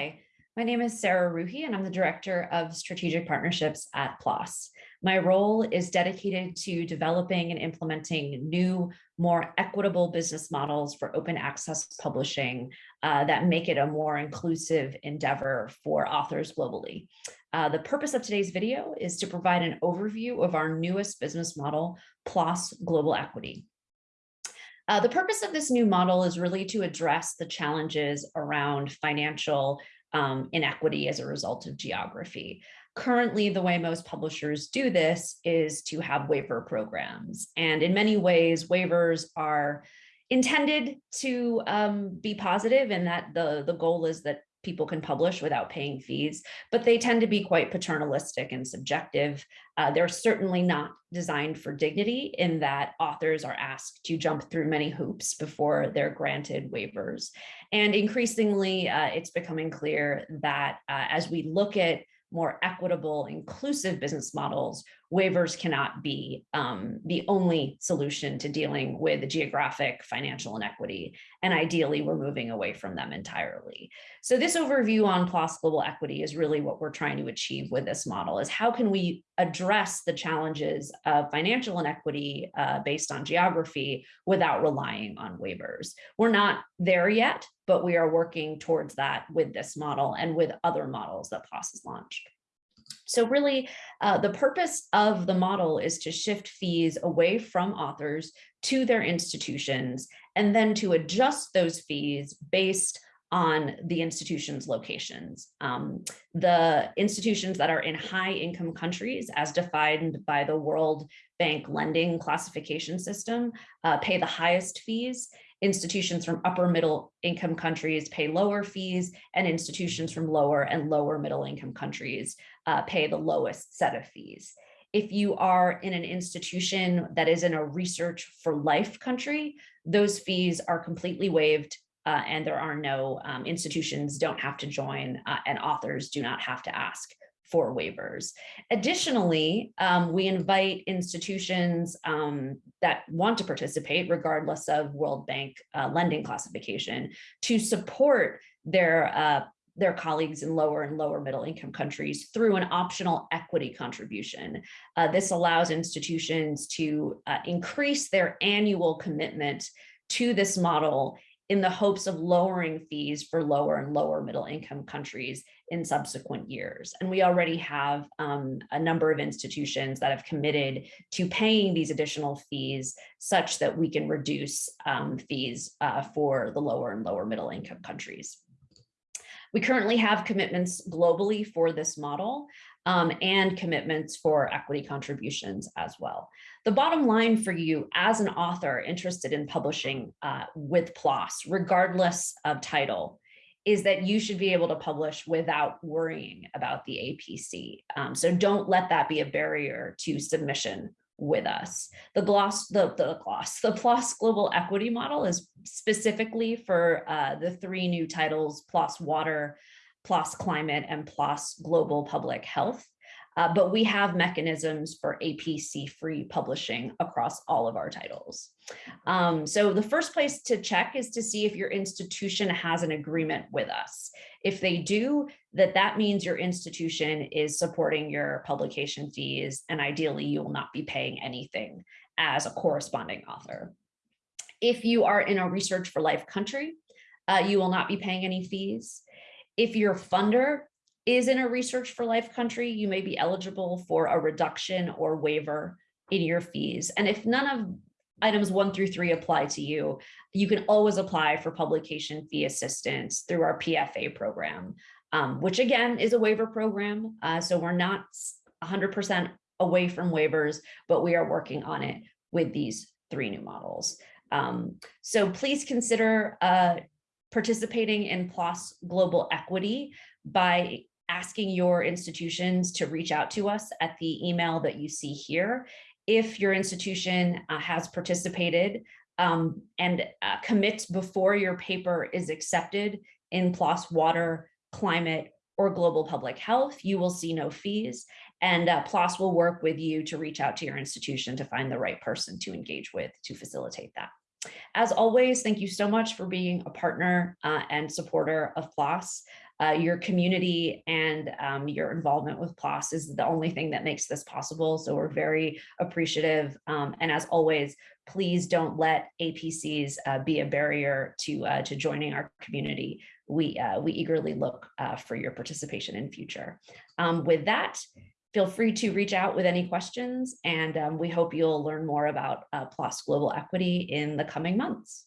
Hi, my name is Sara Rouhi and I'm the Director of Strategic Partnerships at PLOS. My role is dedicated to developing and implementing new, more equitable business models for open access publishing uh, that make it a more inclusive endeavor for authors globally. Uh, the purpose of today's video is to provide an overview of our newest business model, PLOS Global Equity. Uh, the purpose of this new model is really to address the challenges around financial um, inequity as a result of geography. Currently, the way most publishers do this is to have waiver programs. And in many ways, waivers are intended to um, be positive and that the, the goal is that people can publish without paying fees, but they tend to be quite paternalistic and subjective. Uh, they're certainly not designed for dignity in that authors are asked to jump through many hoops before they're granted waivers. And increasingly, uh, it's becoming clear that uh, as we look at more equitable, inclusive business models, waivers cannot be um, the only solution to dealing with geographic financial inequity. And ideally, we're moving away from them entirely. So this overview on PLOS Global Equity is really what we're trying to achieve with this model is how can we address the challenges of financial inequity uh, based on geography without relying on waivers. We're not there yet, but we are working towards that with this model and with other models that PLOS has launched. So really, uh, the purpose of the model is to shift fees away from authors to their institutions and then to adjust those fees based on the institution's locations. Um, the institutions that are in high income countries as defined by the World Bank lending classification system uh, pay the highest fees institutions from upper middle income countries pay lower fees and institutions from lower and lower middle income countries uh, pay the lowest set of fees. If you are in an institution that is in a research for life country, those fees are completely waived uh, and there are no um, institutions don't have to join uh, and authors do not have to ask for waivers. Additionally, um, we invite institutions um, that want to participate, regardless of World Bank uh, lending classification, to support their uh, their colleagues in lower and lower middle income countries through an optional equity contribution. Uh, this allows institutions to uh, increase their annual commitment to this model in the hopes of lowering fees for lower and lower middle income countries in subsequent years. And we already have um, a number of institutions that have committed to paying these additional fees such that we can reduce um, fees uh, for the lower and lower middle income countries. We currently have commitments globally for this model um, and commitments for equity contributions as well. The bottom line for you as an author interested in publishing uh, with PLOS, regardless of title, is that you should be able to publish without worrying about the APC. Um, so don't let that be a barrier to submission with us. The gloss, the, the gloss, the PLOS global equity model is specifically for uh, the three new titles, PLOS water, PLOS climate and PLOS global public health. Uh, but we have mechanisms for APC-free publishing across all of our titles. Um, so the first place to check is to see if your institution has an agreement with us. If they do, that that means your institution is supporting your publication fees, and ideally you will not be paying anything as a corresponding author. If you are in a research for life country, uh, you will not be paying any fees. If your funder is in a research for life country, you may be eligible for a reduction or waiver in your fees. And if none of items one through three apply to you, you can always apply for publication fee assistance through our PFA program, um, which again is a waiver program. Uh, so we're not 100% away from waivers, but we are working on it with these three new models. Um, so please consider uh, participating in PLOS Global Equity by asking your institutions to reach out to us at the email that you see here. If your institution uh, has participated um, and uh, commits before your paper is accepted in PLOS Water, Climate, or Global Public Health, you will see no fees. And uh, PLOS will work with you to reach out to your institution to find the right person to engage with to facilitate that. As always, thank you so much for being a partner uh, and supporter of PLOS. Uh, your community and um, your involvement with PLOS is the only thing that makes this possible. So we're very appreciative. Um, and as always, please don't let APCs uh, be a barrier to, uh, to joining our community. We, uh, we eagerly look uh, for your participation in future. Um, with that, feel free to reach out with any questions and um, we hope you'll learn more about uh, PLOS Global Equity in the coming months.